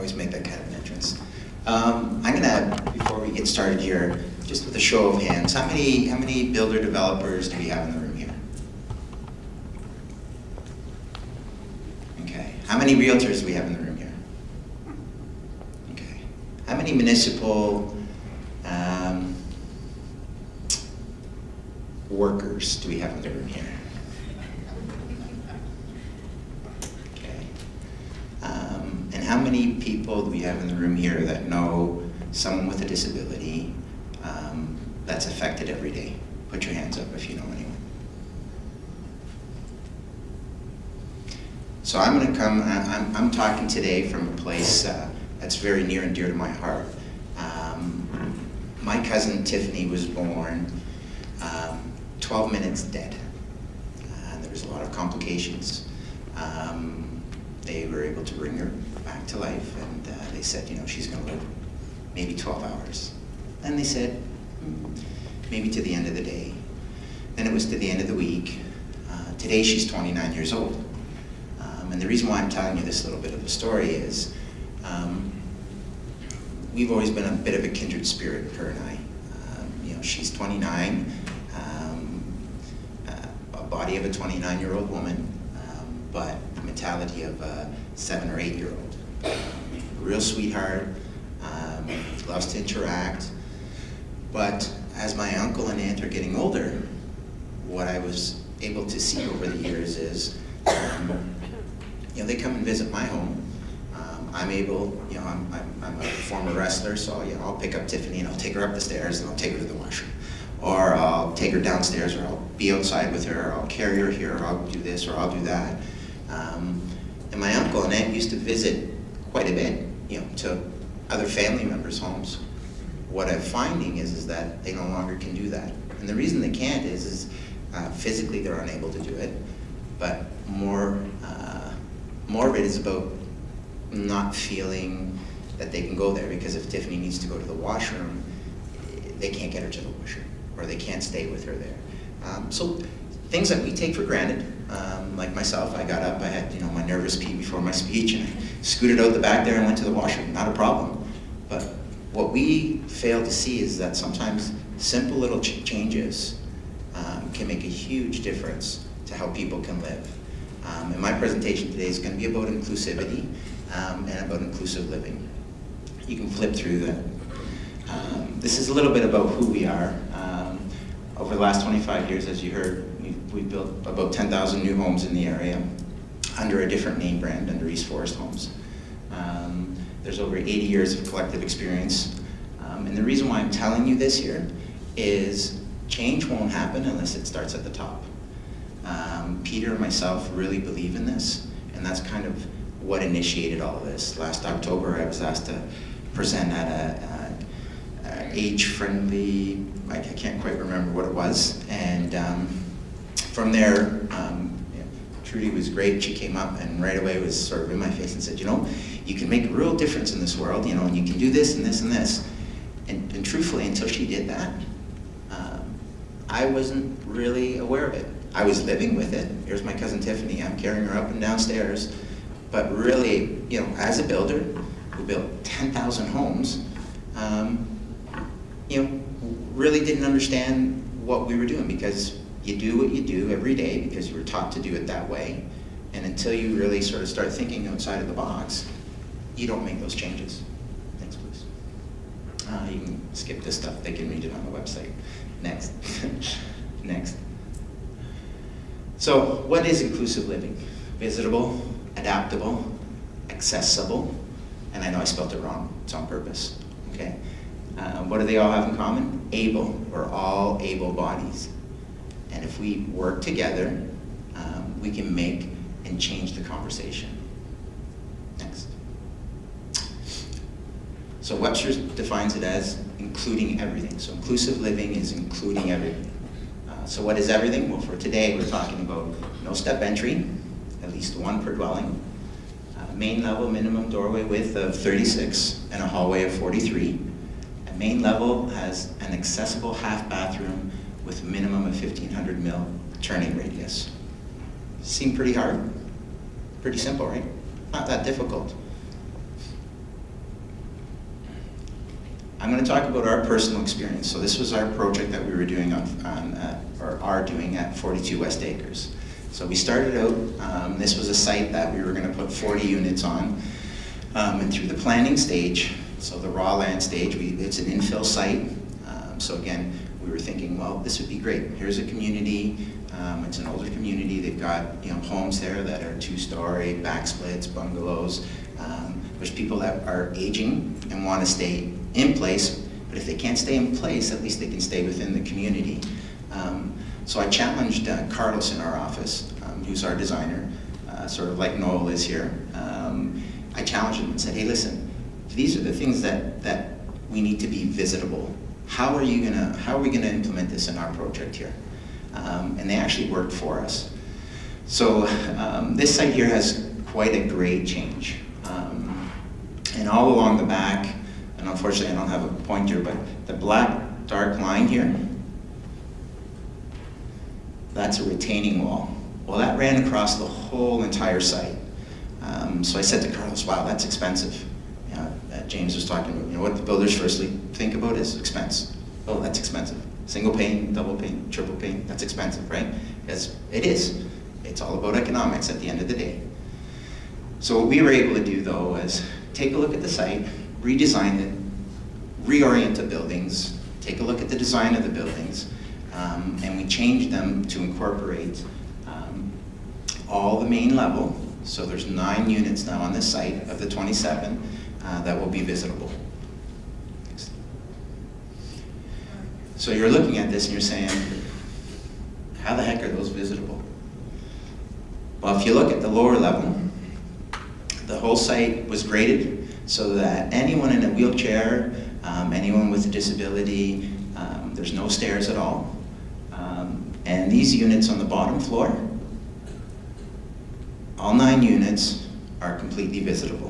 always make that kind of an entrance. Um, I'm gonna, before we get started here, just with a show of hands, how many, how many builder developers do we have in the room here? Okay, how many realtors do we have in the room here? Okay, how many municipal, um, workers do we have in the room here? Okay. Um, and how many people do we have in the room here that know someone with a disability um, that's affected every day? Put your hands up if you know anyone. So I'm going to come, I'm, I'm talking today from a place uh, that's very near and dear to my heart. Um, my cousin Tiffany was born um, 12 minutes dead. Uh, there was a lot of complications. Um, they were able to bring her back to life, and uh, they said, you know, she's going to live maybe 12 hours. And they said, "Hmm, maybe to the end of the day. Then it was to the end of the week. Uh, today she's 29 years old. Um, and the reason why I'm telling you this little bit of a story is um, we've always been a bit of a kindred spirit, her and I. Um, you know, she's 29, um, uh, a body of a 29-year-old woman, um, but the mentality of a seven or eight-year-old. Real sweetheart, um, loves to interact, but as my uncle and aunt are getting older, what I was able to see over the years is, um, you know, they come and visit my home. Um, I'm able, you know, I'm, I'm, I'm a former wrestler, so you know, I'll pick up Tiffany and I'll take her up the stairs and I'll take her to the washroom. Or I'll take her downstairs, or I'll be outside with her, or I'll carry her here, or I'll do this, or I'll do that. Um, and my uncle and aunt used to visit quite a bit, you know, to other family members' homes. What I'm finding is, is that they no longer can do that. And the reason they can't is, is uh, physically they're unable to do it, but more, uh, more of it is about not feeling that they can go there because if Tiffany needs to go to the washroom, they can't get her to the washroom or they can't stay with her there. Um, so things that we take for granted, um, like myself, I got up, I had you know my nervous pee before my speech and I scooted out the back there and went to the washroom, not a problem. But what we fail to see is that sometimes simple little ch changes um, can make a huge difference to how people can live. Um, and my presentation today is going to be about inclusivity um, and about inclusive living. You can flip through that. Um, this is a little bit about who we are. Um, over the last 25 years, as you heard, we've built about 10,000 new homes in the area under a different name brand, under East Forest Homes. Um, there's over 80 years of collective experience. Um, and the reason why I'm telling you this here is change won't happen unless it starts at the top. Um, Peter and myself really believe in this, and that's kind of what initiated all of this. Last October, I was asked to present at a, a, a age-friendly, like I can't quite remember what it was, and um, from there, um, Trudy was great. She came up and right away was sort of in my face and said, you know, you can make a real difference in this world, you know, and you can do this and this and this. And, and truthfully, until she did that, um, I wasn't really aware of it. I was living with it. Here's my cousin Tiffany. I'm carrying her up and downstairs. But really, you know, as a builder who built 10,000 homes, um, you know, really didn't understand what we were doing because you do what you do every day because you were taught to do it that way. And until you really sort of start thinking outside of the box, you don't make those changes. Thanks, please. Uh, you can skip this stuff. They can read it on the website. Next. Next. So what is inclusive living? Visitable, adaptable, accessible, and I know I spelled it wrong. It's on purpose. Okay. Uh, what do they all have in common? Able. We're all able bodies. And if we work together, um, we can make and change the conversation. Next. So Webster defines it as including everything. So inclusive living is including everything. Uh, so what is everything? Well, for today, we're talking about no step entry, at least one per dwelling, uh, main level minimum doorway width of 36 and a hallway of 43. A main level has an accessible half bathroom with a minimum of 1500 mil turning radius. Seem pretty hard? Pretty simple, right? Not that difficult. I'm going to talk about our personal experience. So this was our project that we were doing on, on uh, or are doing at 42 West Acres. So we started out, um, this was a site that we were going to put 40 units on. Um, and through the planning stage, so the raw land stage, we, it's an infill site. Um, so again, we were thinking, well, this would be great. Here's a community, um, it's an older community. They've got you know homes there that are two-story, backsplits, bungalows. Um, there's people that are aging and want to stay in place, but if they can't stay in place, at least they can stay within the community. Um, so I challenged uh, Carlos in our office, um, who's our designer, uh, sort of like Noel is here. Um, I challenged him and said, hey, listen, these are the things that, that we need to be visitable. How are you gonna, how are we gonna implement this in our project here? Um, and they actually worked for us. So um, this site here has quite a grade change. Um, and all along the back, and unfortunately I don't have a pointer, but the black dark line here, that's a retaining wall. Well, that ran across the whole entire site. Um, so I said to Carlos, wow, that's expensive. James was talking about, you know, what the builders firstly think about is expense. Oh, that's expensive. Single pane, double pane, triple pane, that's expensive, right? Because it is. It's all about economics at the end of the day. So what we were able to do though was take a look at the site, redesign it, reorient the buildings, take a look at the design of the buildings, um, and we changed them to incorporate um, all the main level. So there's nine units now on this site of the 27 uh, that will be visitable. So you're looking at this and you're saying, how the heck are those visitable? Well, if you look at the lower level, the whole site was graded so that anyone in a wheelchair, um, anyone with a disability, um, there's no stairs at all. Um, and these units on the bottom floor, all nine units are completely visitable.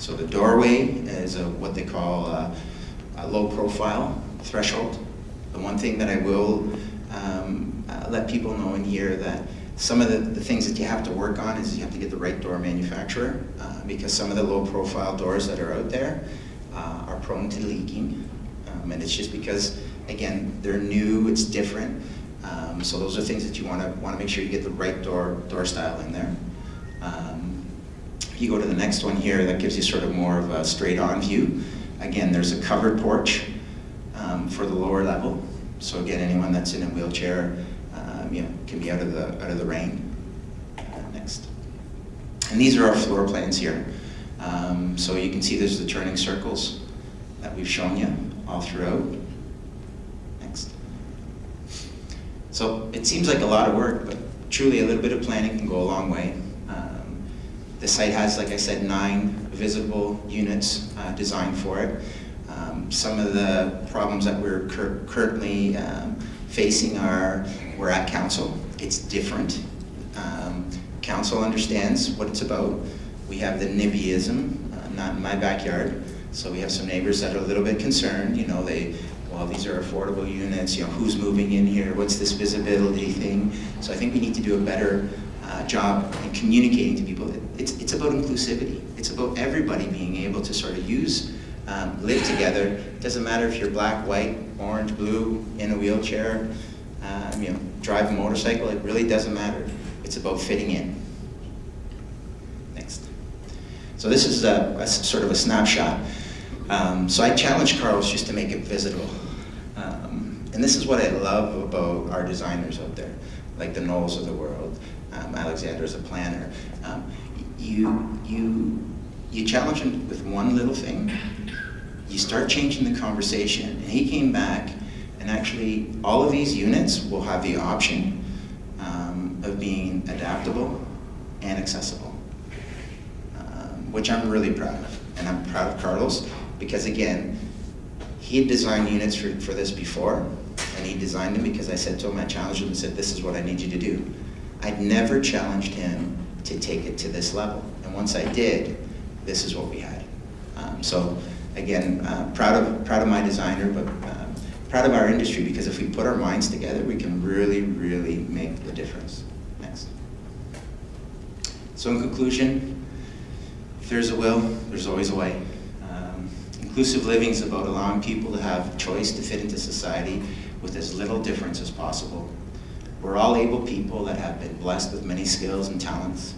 So the doorway is a, what they call a, a low profile threshold. The one thing that I will um, uh, let people know in here that some of the, the, things that you have to work on is you have to get the right door manufacturer uh, because some of the low profile doors that are out there uh, are prone to leaking. Um, and it's just because, again, they're new, it's different. Um, so those are things that you want to want to make sure you get the right door door style in there. Um, if you go to the next one here, that gives you sort of more of a straight on view. Again, there's a covered porch um, for the lower level. So again, anyone that's in a wheelchair, um, you know, can be out of the out of the rain. Uh, next, and these are our floor plans here. Um, so you can see there's the turning circles that we've shown you all throughout. Next. So it seems like a lot of work, but truly a little bit of planning can go a long way. The site has, like I said, nine visitable units uh, designed for it. Um, some of the problems that we're cur currently um, facing are, we're at council, it's different. Um, council understands what it's about. We have the NIMBYism, uh, not in my backyard, so we have some neighbors that are a little bit concerned, you know, they, well, these are affordable units, you know, who's moving in here, what's this visibility thing? So I think we need to do a better uh, job in communicating to people. It's, it's about inclusivity. It's about everybody being able to sort of use um, live together. It doesn't matter if you're black, white, orange, blue, in a wheelchair, um, you know, drive a motorcycle, it really doesn't matter. It's about fitting in. Next. So this is a, a sort of a snapshot. Um, so I challenged Carlos just to make it visitable. Um, and this is what I love about our designers out there, like the Knowles of the world. Um, Alexander is a planner. Um, you, you, you challenge him with one little thing, you start changing the conversation. And he came back, and actually, all of these units will have the option um, of being adaptable and accessible, um, which I'm really proud of. And I'm proud of Carlos because, again, he had designed units for, for this before, and he designed them because I said to him, I challenged him and said, this is what I need you to do. I'd never challenged him to take it to this level. And once I did, this is what we had. Um, so again, uh, proud of proud of my designer, but uh, proud of our industry because if we put our minds together, we can really, really make the difference. Next. So in conclusion, if there's a will, there's always a way. Um, Inclusive living is about allowing people to have choice to fit into society with as little difference as possible. We're all able people that have been blessed with many skills and talents.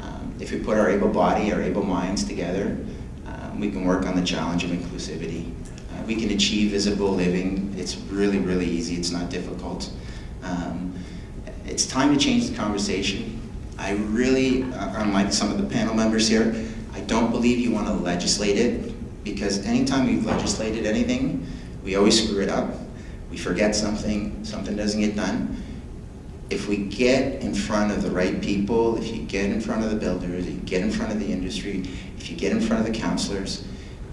Um, if we put our able body, our able minds together, um, we can work on the challenge of inclusivity. Uh, we can achieve visitable living. It's really, really easy. It's not difficult. Um, it's time to change the conversation. I really, uh, unlike some of the panel members here, I don't believe you want to legislate it because anytime we've legislated anything, we always screw it up. We forget something, something doesn't get done. If we get in front of the right people, if you get in front of the builders, if you get in front of the industry, if you get in front of the counselors,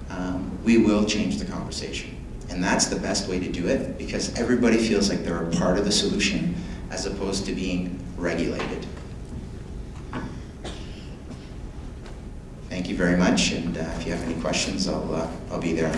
um, we will change the conversation. And that's the best way to do it because everybody feels like they're a part of the solution as opposed to being regulated. Thank you very much, and uh, if you have any questions, I'll, uh, I'll be there.